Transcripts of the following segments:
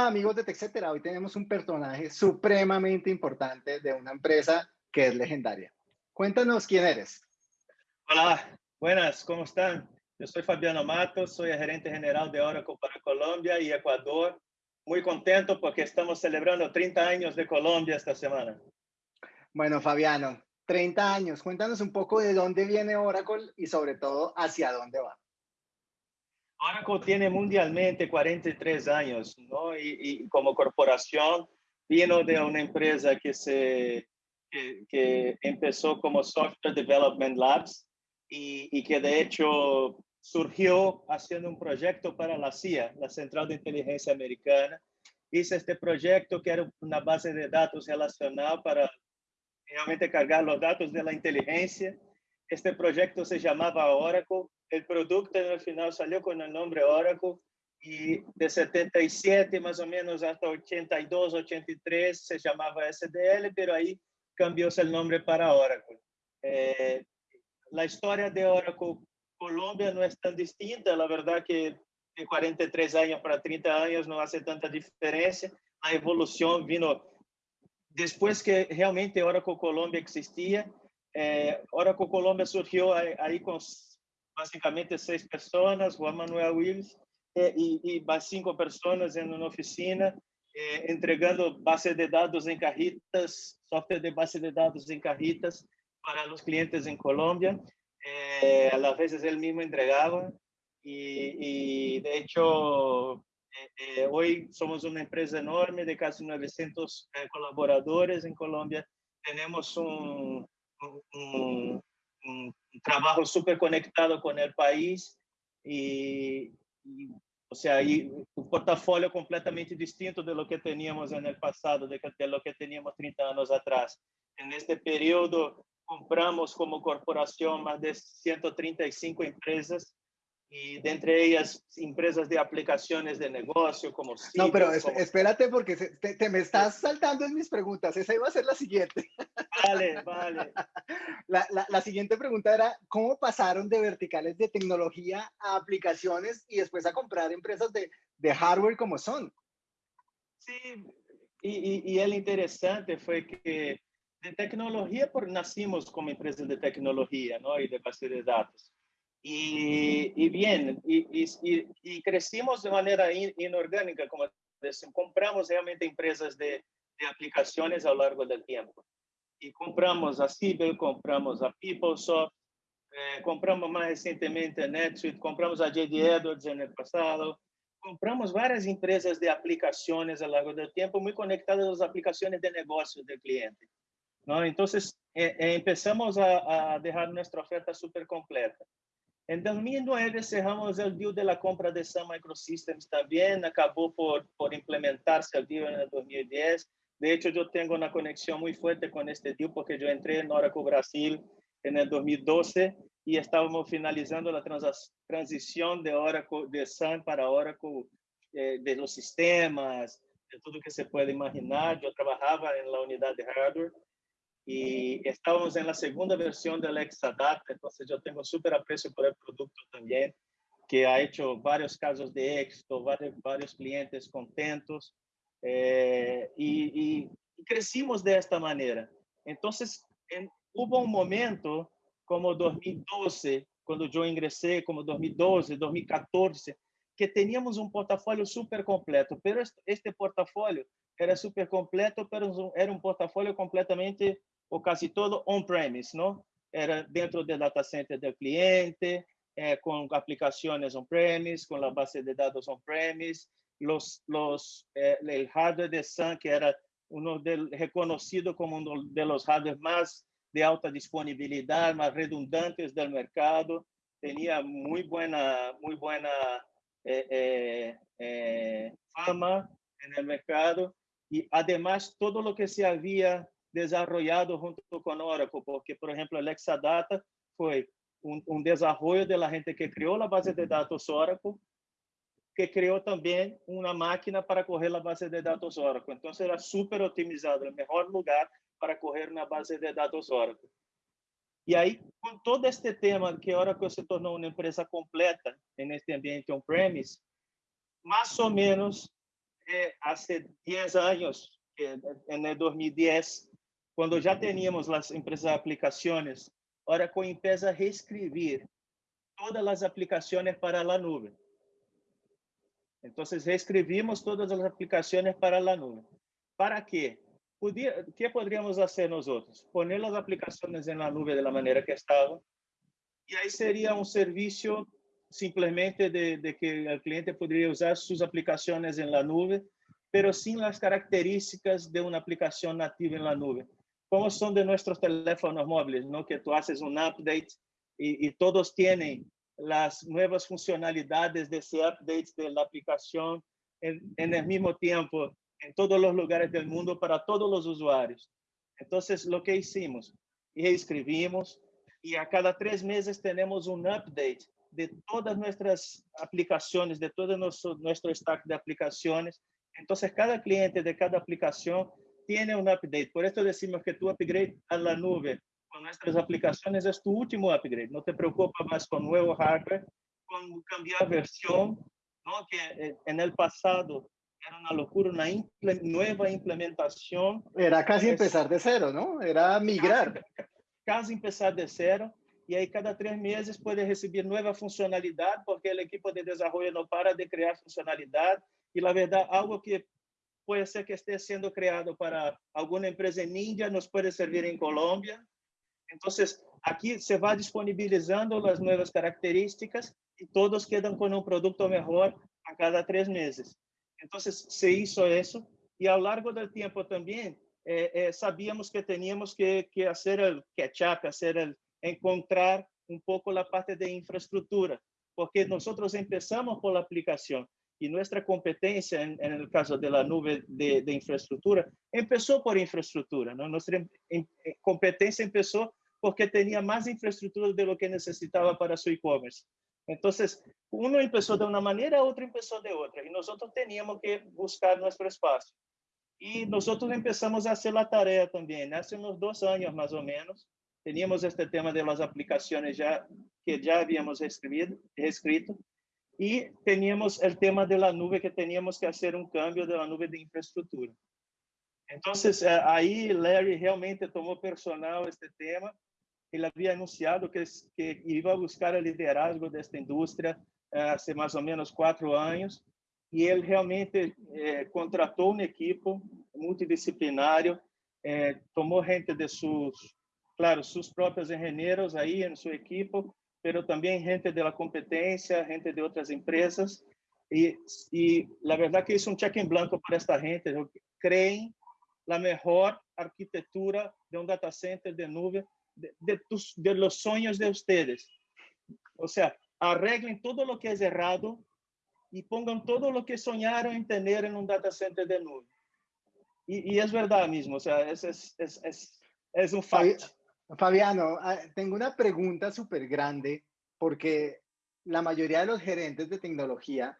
Hola amigos de TechCetera, hoy tenemos un personaje supremamente importante de una empresa que es legendaria. Cuéntanos quién eres. Hola, buenas, ¿cómo están? Yo soy Fabiano Matos, soy el gerente general de Oracle para Colombia y Ecuador. Muy contento porque estamos celebrando 30 años de Colombia esta semana. Bueno, Fabiano, 30 años. Cuéntanos un poco de dónde viene Oracle y sobre todo hacia dónde va. Oracle tiene mundialmente 43 años, ¿no? Y, como corporación vino de una empresa que, se, que empezó como Software Development Labs y, y, que de hecho surgió haciendo un proyecto para la CIA, la Central de Inteligencia Americana. Hice este proyecto que era una base de datos relacional para realmente cargar los datos de la inteligencia. Este proyecto se llamaba Oracle el producto en el final salió con el nombre Oracle y de 77 más o menos hasta 82, 83 se llamaba SDL, pero ahí cambió el nombre para Oracle. Eh, la historia de Oracle Colombia no es tan distinta, la verdad que de 43 años para 30 años no hace tanta diferencia. La evolución vino después que realmente Oracle Colombia existía. Eh, Oracle Colombia surgió ahí, con básicamente seis personas, Juan Manuel Wills eh, y, más cinco personas en una oficina, eh, entregando bases de datos en cajitas, software de base de datos en cajitas para los clientes en Colombia. Eh, a las veces él mismo entregaba y, y de hecho hoy somos una empresa enorme de casi 900 colaboradores en Colombia. Tenemos un, um, un, trabajo súper conectado con el país y, y o sea, y un portafolio completamente distinto de lo que teníamos en el pasado, de, de lo que teníamos 30 años atrás. En este periodo compramos como corporación más de 135 empresas y de entre ellas empresas de aplicaciones de negocio como No, pero espérate porque te, me estás saltando en mis preguntas. Esa iba a ser la siguiente. Vale, vale. La, la, la, siguiente pregunta era, ¿cómo pasaron de verticales de tecnología a aplicaciones y después a comprar empresas de, de hardware como son? Sí, y, y, y el interesante fue que de tecnología, por, nacimos como empresa de tecnología ¿no? y de base de datos. Y, y bien, y, y, y, crecimos de manera in, inorgânica, como decimos, compramos realmente empresas de, de, aplicaciones a lo largo del tiempo. Y compramos a Cibel, compramos a PeopleSoft, eh, compramos más recientemente a NetSuite, compramos a JD Edwards en el pasado, compramos várias empresas de aplicações ao longo do tempo, muito conectadas às aplicações de negócio do cliente. Então, Então, eh, eh, começamos a, a deixar nossa oferta super completa. Em 2009, cerramos el deal de la compra de Sun Microsystems também, acabó por, por implementar-se o deal em 2010. De hecho, yo tengo una conexión muy fuerte con este deal porque yo entré en Oracle Brasil em 2012 y estábamos finalizando a transición de Oracle de Sun para Oracle eh, de los sistemas, de todo lo que se puede imaginar. Yo trabajaba en la unidad de hardware y estábamos en la segunda versión del Exadata, entonces yo tengo súper aprecio por el producto también, que ha hecho varios casos de éxito, varios, varios clientes contentos, eh, y, y, crecimos de esta manera. Entonces, en, hubo un momento como 2012, cuando yo ingresé, como 2012, 2014, que teníamos un portafolio súper completo, pero este, este portafolio era súper completo, pero era un portafolio completamente ou quase todo on-premise, não? Era dentro do data center do cliente, eh, com aplicações on-premise, com a base de dados on-premise, los, los, eh, el hardware de Sun, que era uno del, reconocido como uno de los hardware más de alta disponibilidad, más redundantes del mercado, tenía muy buena, muy buena eh, eh, eh fama en el mercado y además todo lo que se había desarrollado junto con Oracle, porque, por ejemplo, el Exadata fue un, un desarrollo de la gente que creó la base de datos Oracle, que creó también una máquina para correr la base de datos Oracle. Entonces era súper optimizado, el mejor lugar para correr una base de datos Oracle. E aí, com todo este tema que Oracle se tornou uma empresa completa neste ambiente on-premise, mais ou menos há 10 anos, em 2010, quando já tínhamos as empresas aplicações, Oracle empieza a reescrever todas as aplicações para a nuvem. Então, reescrevimos todas as aplicações para a nuvem. ¿Para quê? Podia, que poderíamos fazer nós outros? Poner as aplicações na nuvem da maneira que estavam. E aí seria um serviço simplesmente de, de, que o cliente poderia usar suas aplicações la nuvem, pero sin as características de uma aplicação nativa la nuvem. ¿Cómo son de nuestros teléfonos móviles? ¿no? Que tú haces un update y, y todos tienen las nuevas funcionalidades de ese update de la aplicación en, en, el mismo tiempo en todos los lugares del mundo para todos los usuarios. Entonces, lo que hicimos, reescribimos y a cada tres meses tenemos un update de todas nuestras aplicaciones, de todo nuestro, nuestro stack de aplicaciones. Entonces, cada cliente de cada aplicación tiene un update. Por eso decimos que tu upgrade a la nube con nuestras aplicaciones es tu último upgrade. No te preocupes más con nuevo hardware, con cambiar versión, ¿no? que eh, en el pasado era una locura, una imple nueva implementación. Era casi es, empezar de cero, ¿no? Era migrar. Casi, casi empezar de cero e aí cada três meses pode receber nova funcionalidade, porque a equipe de desenvolvimento não para de criar funcionalidade, e na verdade algo que pode ser que esteja sendo criado para alguma empresa em Índia nos pode servir em Colômbia. Então, aqui se vai disponibilizando as novas características e todos quedam com um produto melhor a cada três meses. Então, se hizo isso e ao longo do tempo também eh, eh, sabíamos que teníamos que, que fazer o catch-up, fazer encontrar um pouco a parte de infraestrutura, porque nós começamos por y nuestra competencia en, en, el caso de la nube de, de infraestructura empezó por infraestructura, ¿no? Nuestra em, em, eh, competencia empezó porque tenía más infraestructura de lo que necesitaba para su e-commerce. Entonces, uno empezó de una manera, otro empezó de otra, y nosotros teníamos que buscar nuestro espacio. Y nosotros empezamos a hacer la tarea también, hace unos dos años más o menos, teníamos este tema de las aplicaciones ya, que ya habíamos escribido, escrito, y teníamos el tema de la nube que teníamos que hacer un cambio de la nube de infraestructura. Entonces, eh, ahí Larry realmente tomó personal este tema. Ele havia anunciado que, que iba a buscar o liderazgo desta eh, hace mais ou menos quatro anos e ele realmente eh, contratou uma equipe multidisciplinário, eh, tomou gente de seus claro, sus propios ingenieros ahí en su equipo, pero también gente de la competencia, gente de otras empresas. Y, y la verdad que es un cheque en blanco para esta gente. Creen la mejor arquitectura de un data center de nube de, de, tus, de los sueños de ustedes. O sea, arreglen todo lo que es errado y pongan todo lo que soñaron en tener en un data center de nube. Y, y es verdad mismo, o sea, es, es, es, es, es un fact. Fabiano, ah, tengo una pregunta súper grande porque la mayoría de los gerentes de tecnología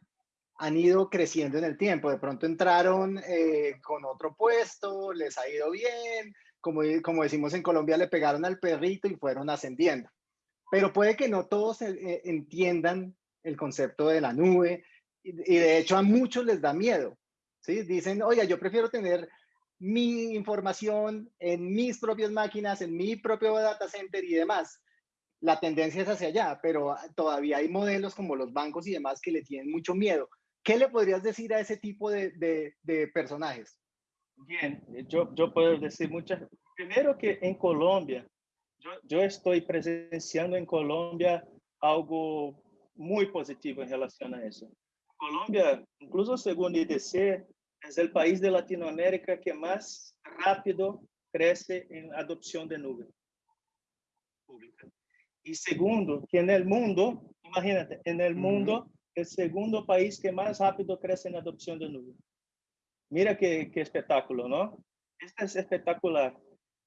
han ido creciendo en el tiempo. De pronto entraron eh, con otro puesto, les ha ido bien, como, como decimos en Colombia, le pegaron al perrito y fueron ascendiendo. Pero puede que no todos eh, entiendan el concepto de la nube y, y, de hecho a muchos les da miedo. ¿sí? Dicen, oye, yo prefiero tener mi información en mis propias máquinas, en mi propio data center y demás. La tendencia es hacia allá, pero todavía hay modelos como los bancos y demás que le tienen mucho miedo. ¿Qué le podrías decir a ese tipo de, de, personajes? Bien, yo, yo puedo decir muchas. Primero que en Colombia, yo, yo estoy presenciando en Colombia algo muy positivo en relación a eso. Colombia, incluso según IDC, es el país de Latinoamérica que más rápido crece en adopción de nube. Y segundo, que en el mundo, imagínate, en el mundo, el segundo país que más rápido crece en adopción de nube. Mira qué, qué espectáculo, ¿no? Este es espectacular.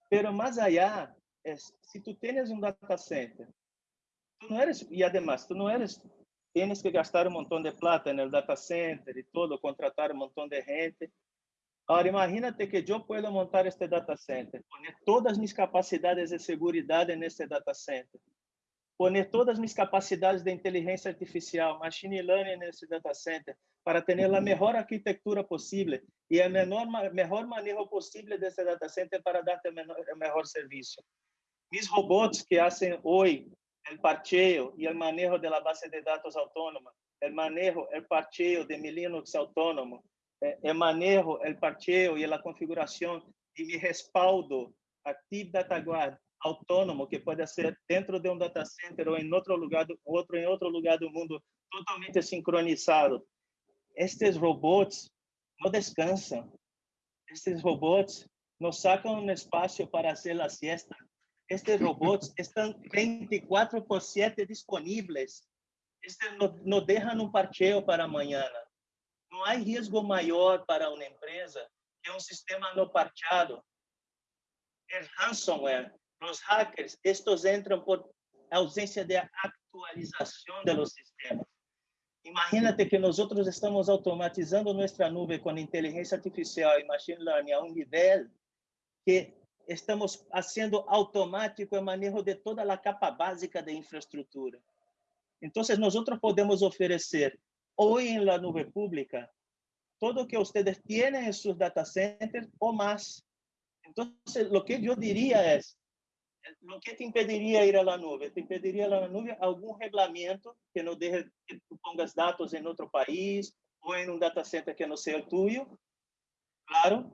Pero más allá, es, si tú tienes un data center, tú no eres, y además, tú no eres tienes que gastar un montón de plata el data center y todo, contratar un montón de gente. Ahora, imagínate que yo puedo montar este data center, poner todas mis capacidades de seguridad en este data center, poner todas mis capacidades de inteligencia artificial, machine learning nesse data center, para ter a melhor arquitetura possível e a menor, melhor manejo possível desse data center para dar o melhor, serviço. Mis robots que fazem hoje o parcheio e o manejo da base de dados autônoma, o manejo, o parcheio de mi Linux autônomo, o manejo, o parcheio e a configuração de mi respaldo Active Data Guard autônomo que pode ser dentro de um data center ou em outro lugar, outro em outro lugar do mundo, totalmente sincronizado. Estes robôs não descansam. Estes robôs não sacam um espaço para fazer a siesta. Estes robôs estão 24 por 7 disponíveis. Este não, não deixam um parcheio para amanhã. Não há risco maior para uma empresa que um sistema não parcheado. É ransomware los hackers, estos entran por ausência de actualização de los sistemas. Imagínate que nós estamos automatizando nossa nuvem com inteligência artificial e machine learning a um nível que estamos fazendo automático o manejo de toda a capa básica de infraestrutura. Então, nós podemos oferecer hoje em la pública todo o que vocês têm em seus data centers ou mais. Então, o que eu diria é o que te impediria ir à nuvem? Te impediria ir à nuvem algum regulamento que não deixe que tu pongas dados em outro país ou em um data center que não seja o tuyo, claro?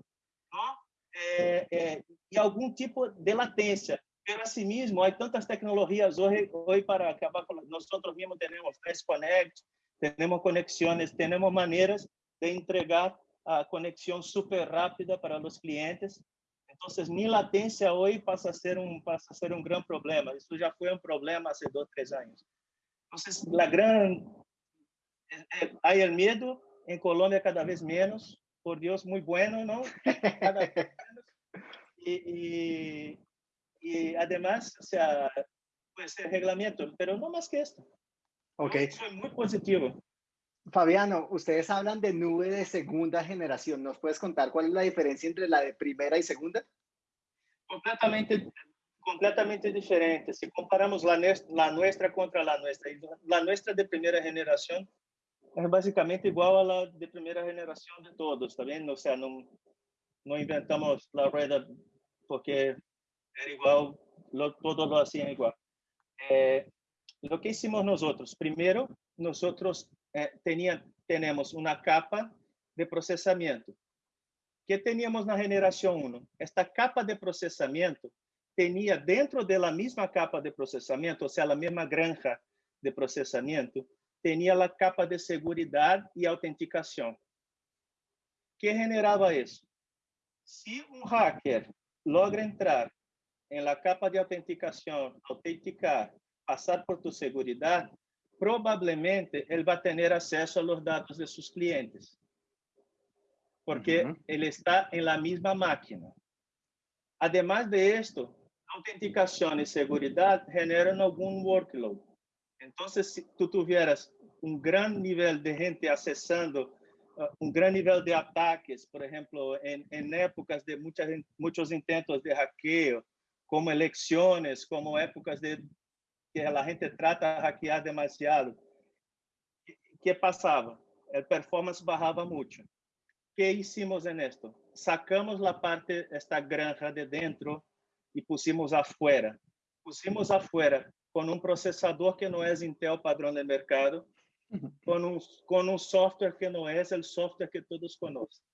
É, é, e algum tipo de latência. Pero assim mesmo, há tantas tecnologias hoje, hoje para acabar com nós mesmos temos Fast Connect, temos conexões, temos maneiras de entregar a conexão super rápida para os clientes então, mi latência hoje passa a ser um passa a ser um grande problema. Isso já foi um problema há dois, três anos. Então, a grande há o medo em Colômbia cada vez menos. Por Deus, muito bueno, não? Cada E, e, e además, o sea, puede ser reglamento, pero no más que esto. Okay. Eso es muy positivo. Fabiano, ustedes hablan de nube de segunda generación. ¿Nos puedes contar cuál es la diferencia entre la de primera y segunda? Completamente, completamente diferente. Si comparamos la, la nuestra contra la nuestra, la nuestra de primera generación es básicamente igual a la de primera generación de todos, ¿está bien? O sea, no, no inventamos la rueda porque era igual, lo, todos lo hacían igual. Eh, lo que hicimos nosotros, primero, nosotros eh, tenía, tenemos una capa de processamento. que teníamos na geração 1? Esta capa de processamento tinha dentro da mesma capa de processamento, ou seja, a mesma granja de processamento, tinha a capa de segurança e autenticação. que generava isso? Se um hacker logra entrar en la capa de autenticación, autenticar, pasar por tu seguridad, probablemente él va a tener acceso a los datos de sus clientes, porque él está en la misma máquina. Además de esto, autenticación y seguridad generan algún workload. Entonces, si tú tuvieras un gran nivel de gente accesando uh, um grande nível de ataques, por exemplo, em, em épocas de muitas, muitos intentos de hackeio, como eleições, como épocas de que a gente trata de hackear demasiado, que passava? A performance barrava muito. que hicimos en esto? Sacamos la parte, esta granja de dentro y pusimos afuera. Pusimos afuera con un procesador que no es Intel padrón de mercado, con un, con un software que no es el software que todos conocen.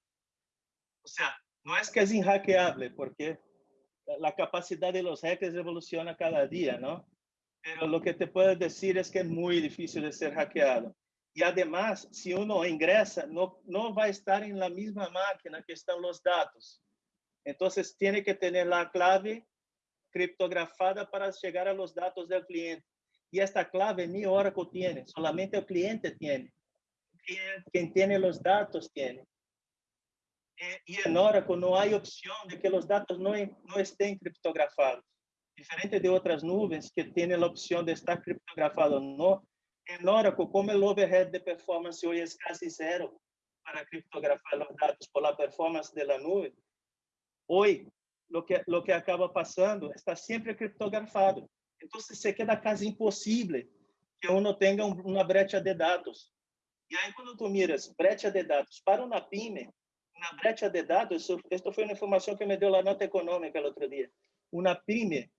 O sea, no es que es inhackeable, porque la capacidad de los hackers evoluciona cada día, ¿no? Pero lo que te puedo decir es que es muy difícil de ser hackeado. Y además, si uno ingresa, no, no va a estar en la misma máquina que están los datos. Entonces, tiene que tener la clave criptografada para llegar a los datos del cliente. Y esta clave ni Oracle tiene, solamente el cliente tiene. Quien tiene los datos tiene. Y en Oracle no hay opción de que los datos no, no estén criptografados. Diferente de otras nubes que tienen la opción de estar criptografado no, en Oracle, como el overhead de performance hoy es casi cero para criptografar los datos por la performance de la nube, hoy lo que, lo que acaba pasando está siempre criptografado. Entonces se queda casi imposible que uno tenga una brecha de datos. E aí, quando tu miras brecha de dados para uma PYME, na brecha de dados, esta foi uma informação que me deu a nota econômica o outro dia. Uma PYME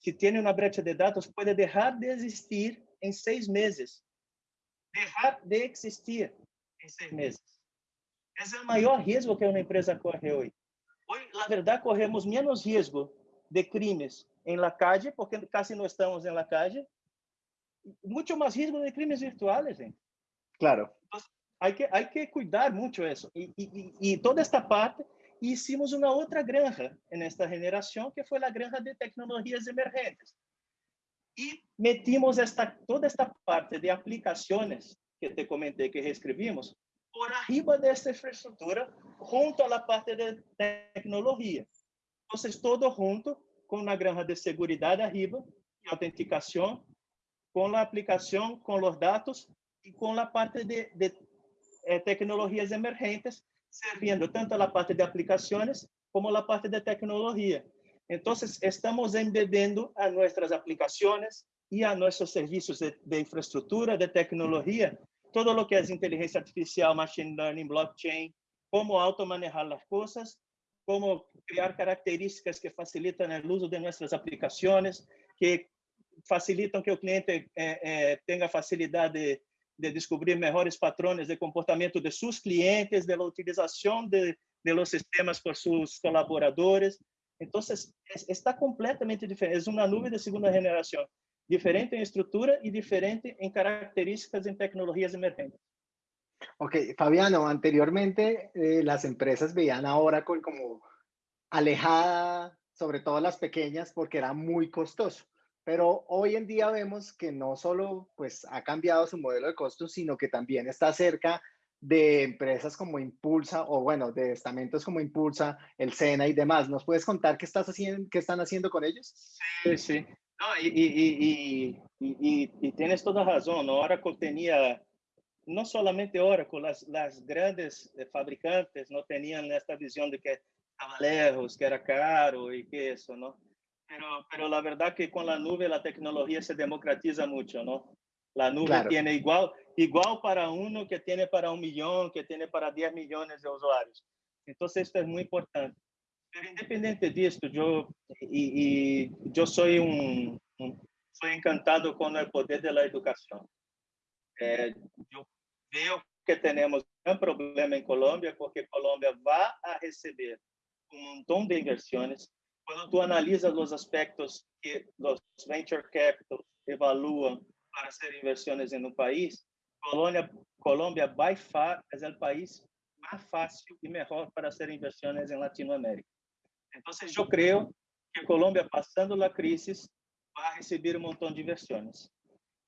que tem uma brecha de dados pode deixar de existir em seis meses. Deixar de existir em seis meses. Esse é o maior risco que uma empresa corre hoje. Hoje, na verdade, corremos menos risco de crimes em la calle, porque quase não estamos em la calle, muito mais risco de crimes virtuais, gente. Claro. Hay que, hay que cuidar mucho eso. Y, y, y toda esta parte, hicimos una otra granja en esta generación, que fue la granja de tecnologías emergentes. Y metimos esta, toda esta parte de aplicaciones que te comenté que reescribimos por arriba de esta infraestructura, junto a la parte de tecnología. Entonces, todo junto con una granja de seguridad arriba y autenticación, con la aplicación, con los datos y con la parte de, de eh, tecnologias emergentes, servindo tanto a parte de aplicações como a parte de tecnologia. Então, estamos embebendo a nossas aplicações e a nossos serviços de, de infraestrutura, de tecnologia, todo o que é inteligência artificial, machine learning, blockchain, como automanejar as coisas, como criar características que facilitam o uso de nossas aplicações, que facilitam que o cliente eh, eh, tenha facilidade de descobrir mejores patrones de comportamiento de sus clientes, de la utilización de, de los sistemas por sus colaboradores. Es, está completamente diferente. Es una nube de segunda generación, diferente en estructura y diferente en características en tecnologías emergentes. Ok, Fabiano, anteriormente eh, las empresas veían a Oracle como alejada, sobre todo las pequeñas, porque era muy costoso. Pero hoy en día vemos que no solo pues, ha cambiado su modelo de costos, sino que también está cerca de empresas como Impulsa o bueno, de estamentos como Impulsa, el SENA y demás. ¿Nos puedes contar qué, estás haciendo, qué están haciendo con ellos? Sí, sí. No, y, tienes toda razón. Oracle tenía, no solamente Oracle, las, las grandes eh, fabricantes no tenían esta visión de que estaba lejos, que era caro y que eso, ¿no? Pero, pero la verdad que con la nube la tecnología se democratiza mucho, ¿no? La nube claro. tiene igual, igual para uno que tiene para un millón, que tiene para 10 millones de usuarios. Entonces, esto es muy importante. Pero independiente de esto, yo, y, y yo soy un, un, soy encantado con el poder de la educación. Eh, yo veo que tenemos un problema en Colombia porque Colombia va a recibir un montón de inversiones quando tu analisas os aspectos que os venture capital evaluam para ser inversões em um país, Colômbia, Colômbia by far é o país mais fácil e melhor para ser inversões em Latinoamérica. Então, eu creio que Colômbia, passando a crise, vai receber um montão de inversões.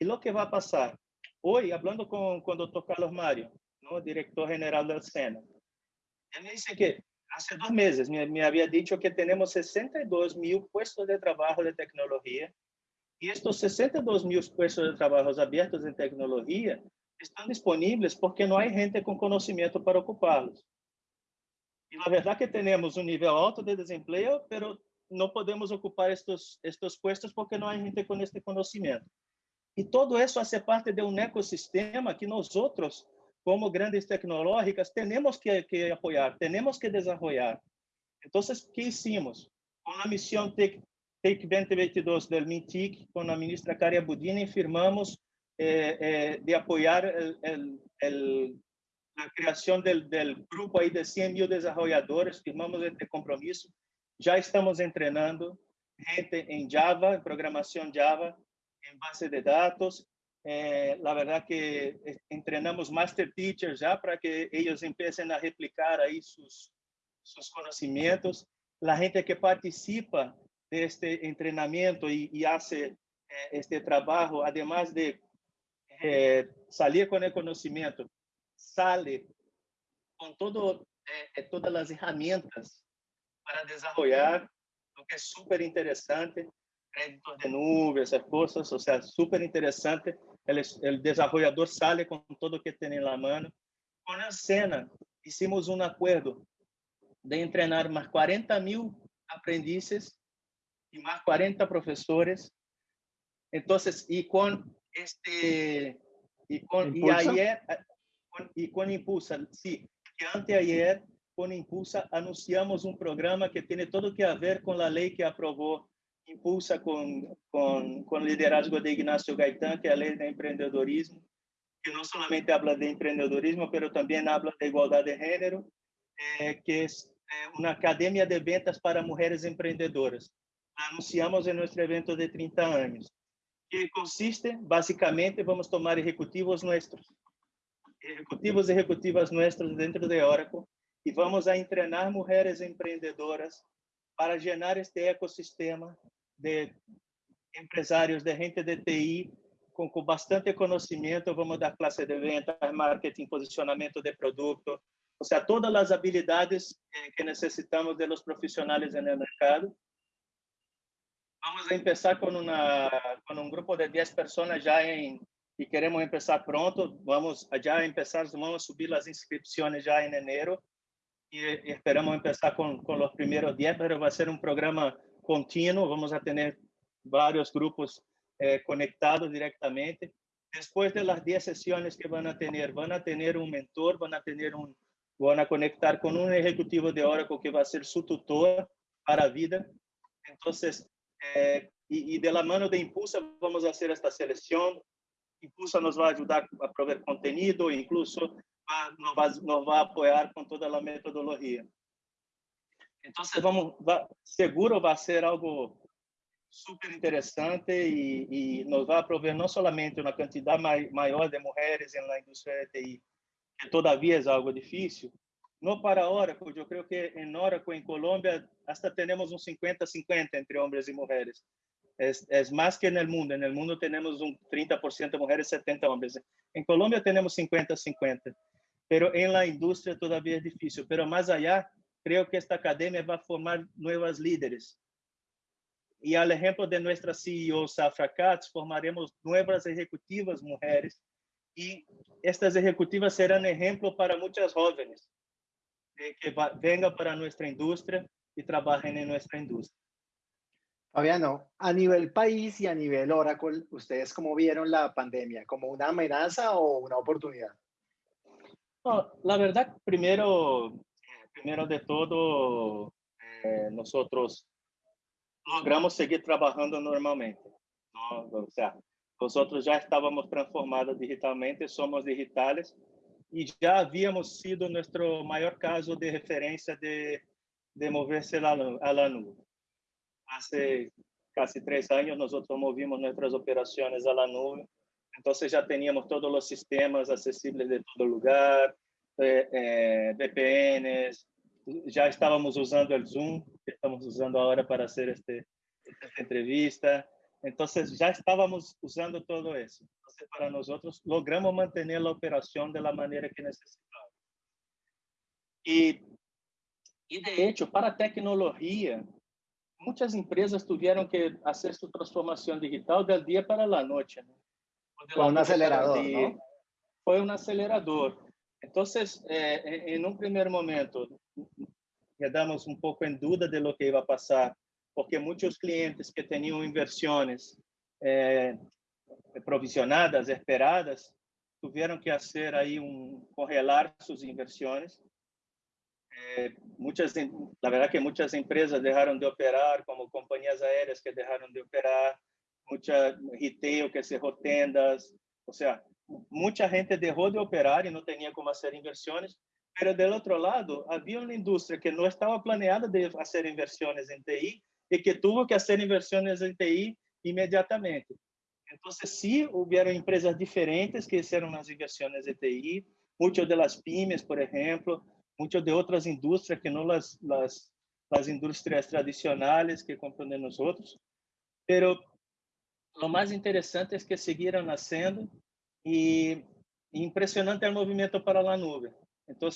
E o que vai passar? Hoje, falando com, com o Dr. Carlos Mário, no diretor-geral da Sena, ele disse que hace dos meses me, me, había dicho que tenemos 62 mil puestos de trabajo de tecnología y estos 62 mil puestos de trabajo abiertos en tecnología están disponibles porque no hay gente con conocimiento para ocuparlos. Y la verdad que tenemos un nivel alto de desempleo, pero no podemos ocupar estos, estos puestos porque no hay gente con este conocimiento. Y todo eso hace parte de un ecosistema que nosotros como grandes tecnológicas, temos que, que apoiar, temos que desenvolver. Então, o que hicimos? Com a missão TEC 2022 do MINTIC, com a ministra Caria Budini, firmamos eh, eh, de apoiar a criação do grupo aí de 100 mil desenvolvedores, firmamos este compromisso. Já estamos treinando gente em Java, em programação Java, em base de dados, Eh, la verdad que eh, entrenamos master teachers ya para que ellos empiecen a replicar ahí sus, sus conocimientos. La gente que participa de este entrenamiento y, hace eh, este trabajo, además de salir con el conocimiento, sale con todo, todas las herramientas para desarrollar, lo que es súper interesante, créditos de nube, esas cosas, o sea, súper interesante el, el desarrollador sale con todo lo que tiene en la mano. Con la cena, hicimos un acuerdo de entrenar más 40 mil aprendices y más 40 profesores. Entonces, y con este, y, con, y ahí es, e com Impulsa, sim, que anteayer, com Impulsa, anunciamos um programa que tem tudo que a ver com a lei que aprovou Impulsa com, com, com o liderazgo de Ignacio Gaitán, que é a lei de empreendedorismo, que não somente habla de empreendedorismo, mas também habla de igualdade de gênero, eh, que é uma academia de ventas para mulheres empreendedoras. Anunciamos em nosso evento de 30 anos, que consiste, basicamente, vamos tomar executivos nossos, executivos e executivas nossos dentro de Oracle, e vamos a treinar mulheres empreendedoras para gerar este ecossistema de empresários de gente de TI com, com bastante conhecimento, vamos dar classe de venda, marketing, posicionamento de produto, ou seja, todas as habilidades que necessitamos de los profissionais no mercado. Vamos começar com, uma, com um grupo de 10 pessoas já em e queremos começar pronto. Vamos já começar, vamos subir as inscrições já em y, y esperamos empezar con, con los primeros 10, pero va a ser un programa continuo, vamos a tener varios grupos eh, conectados directamente. Después de las 10 sesiones que van a tener, van a tener un mentor, van a tener un, van a conectar con un ejecutivo de Oracle que va a ser su tutor para vida. Entonces, eh, y, y, de la mano de Impulsa vamos a hacer esta selección. Impulsa nos va a ayudar a proveer contenido, incluso nos vai, nos vai apoiar com toda a metodologia. Então, vamos, vai, seguro vai ser algo super interessante e, e nos vai prover não somente uma quantidade mai, maior de mulheres na indústria de TI, que todavia é algo difícil, no para Oracle, eu creio que em Oracle, em Colômbia, hasta temos um 50-50 entre homens e mulheres. É, é mais que no mundo. No mundo temos um 30% mulheres, 70 homens. Em Colômbia temos 50-50. pero en la industria todavía es difícil. Pero más allá, creo que esta academia va a formar nuevas líderes. Y al ejemplo de nuestra CEO Safra Katz, formaremos nuevas ejecutivas mujeres y estas ejecutivas serán ejemplo para muchas jóvenes de que vengan para nuestra industria y trabajen en nuestra industria. Fabiano, a nivel país y a nivel Oracle, ¿ustedes cómo vieron la pandemia? ¿Como una amenaza o una oportunidad? No, la verdad, primero, primero de todo, eh, nosotros logramos seguir trabajando normalmente. ¿no? O sea, nosotros ya estábamos transformados digitalmente, somos digitales y ya habíamos sido nuestro mayor caso de referencia de, de moverse a la, a la nube. Hace casi tres años nosotros movimos nuestras operaciones a la nube, entonces ya teníamos todos los sistemas accesibles de todo lugar, eh, eh, VPNs, já estávamos usando o Zoom, que estamos usando agora para fazer este, esta entrevista. Então, já estávamos usando todo isso. Então, para nós, logramos manter a operação da maneira que necessitávamos. E, e, de hecho, para tecnologia, muitas empresas tiveram que fazer sua transformação digital do dia para a noite. Né? Foi um acelerador, não? Foi um acelerador. Então, eh, em um primeiro momento, quedamos um pouco em dúvida de lo que ia passar, porque muitos clientes que tinham inversões eh, provisionadas, esperadas, tiveram que fazer aí um correlar suas inversões. Eh, muitas, na verdade que muitas empresas deixaram de operar, como companhias aéreas que deixaram de operar, muita retail que cerrou tendas, ou seja, muita gente deixou de operar e não tinha como fazer inversões, mas do outro lado, havia uma indústria que não estava planeada de fazer inversões em TI e que teve que fazer inversões em TI imediatamente. Então, sim, houveram empresas diferentes que fizeram as inversões em TI, muitas das pymes, por exemplo, muitas de outras indústrias que não as, as, as indústrias tradicionais que compreendem nós outros. O mais interessante é que seguiram nascendo e impressionante é o movimento para a nuvem. Então,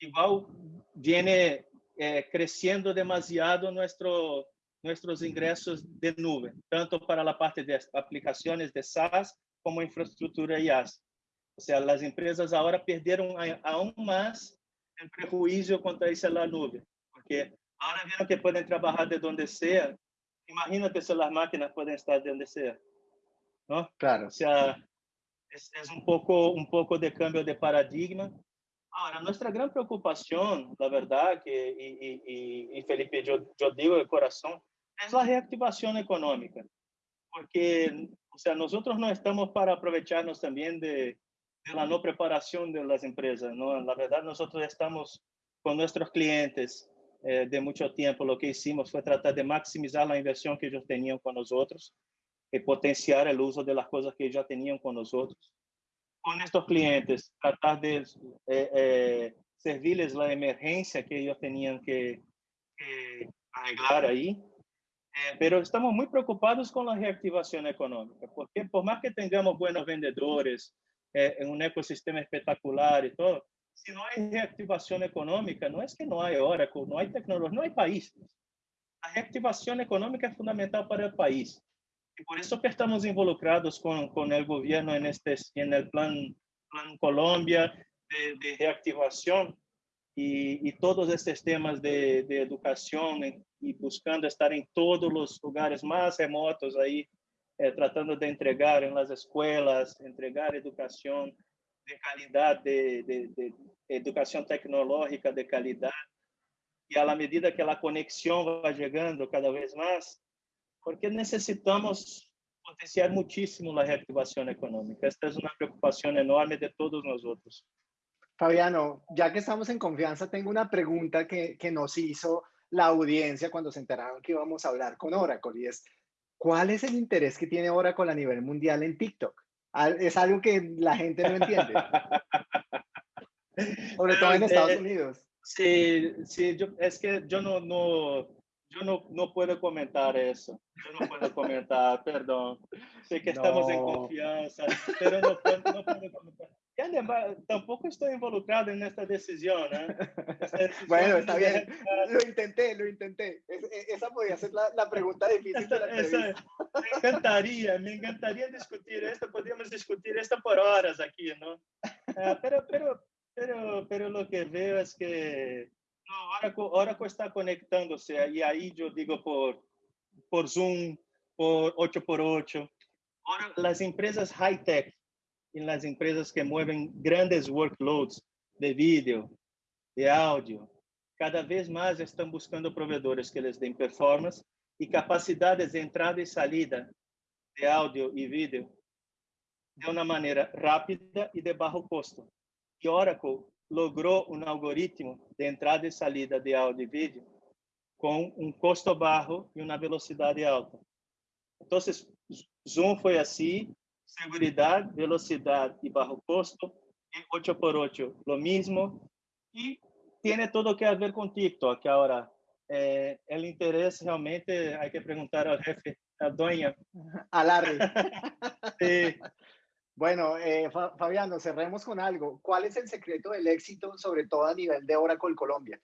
igual viene eh, crescendo demasiado nuestro, nuestros ingressos de nuvem, tanto para a parte de aplicações de SaaS como infraestrutura IaaS. Ou seja, as empresas agora perderam aún mais o prejuízo quanto a isso na nuvem, porque agora viram que podem trabalhar de onde seja. Imagina se as máquinas podem estar de onde seja. Não? Claro. O sea, é um pouco um pouco de cambio de paradigma. Agora, nossa grande preocupação, na verdade, e, e, e Felipe, eu, digo de coração, é a reactivação econômica, porque, o sea, nós não estamos para aproveitarnos também de, de la no preparación de las empresas. ¿no? La verdad, nosotros estamos con nuestros clientes eh, de mucho tiempo. Lo que hicimos fue tratar de maximizar la inversión que ellos tenían con nosotros y potenciar el uso de las cosas que ya tenían con nosotros. Con estos clientes, tratar de eh, eh, servirles la emergencia que ellos tenían que, que arreglar ahí. Eh, pero estamos muy preocupados con la reactivación económica, porque por más que tengamos buenos vendedores, é, um ecossistema espetacular e todo, se não há reactivação econômica, não é que não há Oracle, não há tecnologia, não há país. A reactivação econômica é fundamental para o país. E por isso que estamos involucrados com, com o governo neste no plano plan Colômbia de, de reactivação e, e, todos esses temas de, de educação e buscando estar em todos os lugares mais remotos aí eh, tratando de entregar en las escuelas, entregar educación de calidad, de, de, de, tecnológica de calidad. E à medida que a conexão vai chegando cada vez mais, porque necessitamos potenciar muitíssimo a reactivação econômica. Esta é uma preocupação enorme de todos nós. Fabiano, ya que estamos en confianza, tengo una pregunta que, que nos hizo la audiencia cuando se enteraron que íbamos a hablar con Oracle y es, ¿Cuál es el interés que tiene Oracle a nivel mundial en TikTok? Es algo que la gente no entiende. Sobre todo en Estados eh, Unidos. Sí, sí, es que yo no, no, yo no, no puedo comentar eso. Yo no puedo comentar, perdón. Sé que estamos en confianza, pero no no puedo comentar. Además, tampoco estoy involucrado en esta decisión. ¿eh? decisión bueno, está bien. Lo intenté, lo intenté. E, esa podría ser la, la pregunta difícil de la esa, me encantaría, me encantaría discutir esto. Podríamos discutir esto por horas aquí, ¿no? Uh, pero, pero, pero, pero lo que veo es que no, Oracle, Oracle está conectándose y ahí yo digo por, por Zoom, por 8x8. Ahora, las empresas high-tech en las empresas que mueven grandes workloads de vídeo, de áudio, cada vez mais estão buscando provedores que lhes deem performance e capacidades de entrada e saída de áudio e vídeo de uma maneira rápida e de baixo custo. E Oracle logrou um algoritmo de entrada e saída de áudio e vídeo com um custo baixo e uma velocidade alta. Então, Zoom foi assim, seguridad, velocidad y bajo costo, y 8x8 lo mismo, y tiene todo que ver con TikTok. Ahora, eh, el interés realmente hay que preguntar al jefe, a Doña. A Larry. sí. Bueno, eh, Fabiano, cerremos con algo. ¿Cuál es el secreto del éxito, sobre todo a nivel de Oracle Colombia?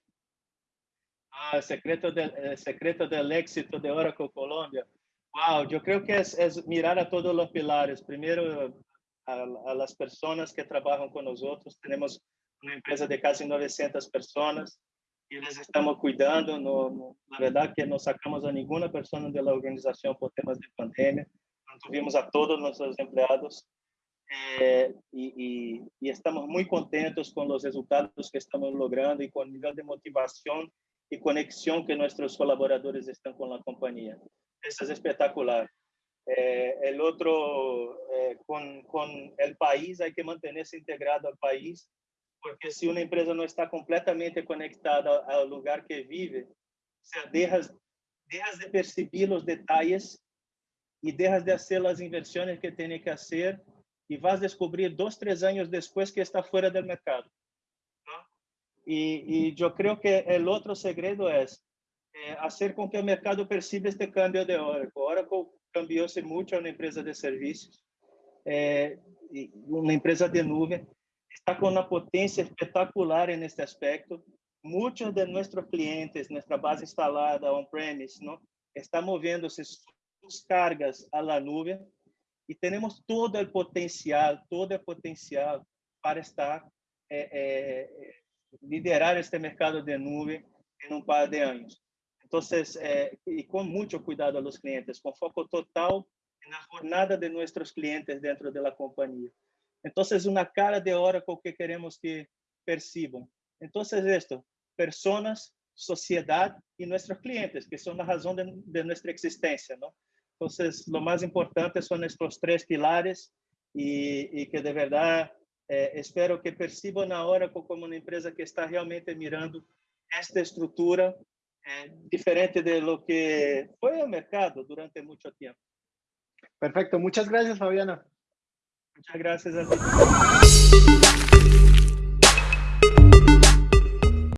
Ah, el secreto del, el secreto del éxito de Oracle Colombia. Wow, yo que es, es mirar a todos los pilares. Primero, a, a, las personas que trabajan con nosotros. Tenemos una empresa de casi 900 personas y les estamos cuidando. No, no, la que no sacamos a ninguna persona de la organización por temas de pandemia. Tuvimos a todos nuestros empleados eh, y, estamos muy contentos con los resultados que estamos logrando y con el nivel de motivación y conexión que nuestros colaboradores están con la compañía. Es espectacular. Eh, el otro, eh, con, con, el país, hay que mantenerse integrado al país, porque si una empresa no está completamente conectada al lugar que vive, o sea, dejas, dejas de percibir los detalles y dejas de hacer las inversiones que tiene que hacer y vas a descubrir dos, tres años después que está fuera del mercado. Y, y yo creo que el otro secreto es é, fazer com que o mercado perceba este cambio de Oracle. Oracle cambiou-se muito a uma empresa de serviços, é, uma empresa de nuvem, está com uma potência espetacular neste aspecto. Muitos de nossos clientes, nossa base instalada on-premise, está movendo-se suas cargas à la nuvem e temos todo o potencial, todo o potencial para estar é, liderar este mercado de nuvem em um par de anos. Entonces, eh, y con mucho cuidado a los clientes, con foco total en la jornada de nuestros clientes dentro de la compañía. Então, é uma cara de Oracle que queremos que percibam. Então, é isto: pessoas, sociedade e nossos clientes, que são a razão de, de existência? Então, o mais importante são estes três pilares e, e que de verdade eh, espero que percebam na Oracle como uma empresa que está realmente mirando esta estrutura diferente de lo que foi o mercado durante muito tempo. Perfecto, muchas gracias Fabiano. Muchas gracias a ti.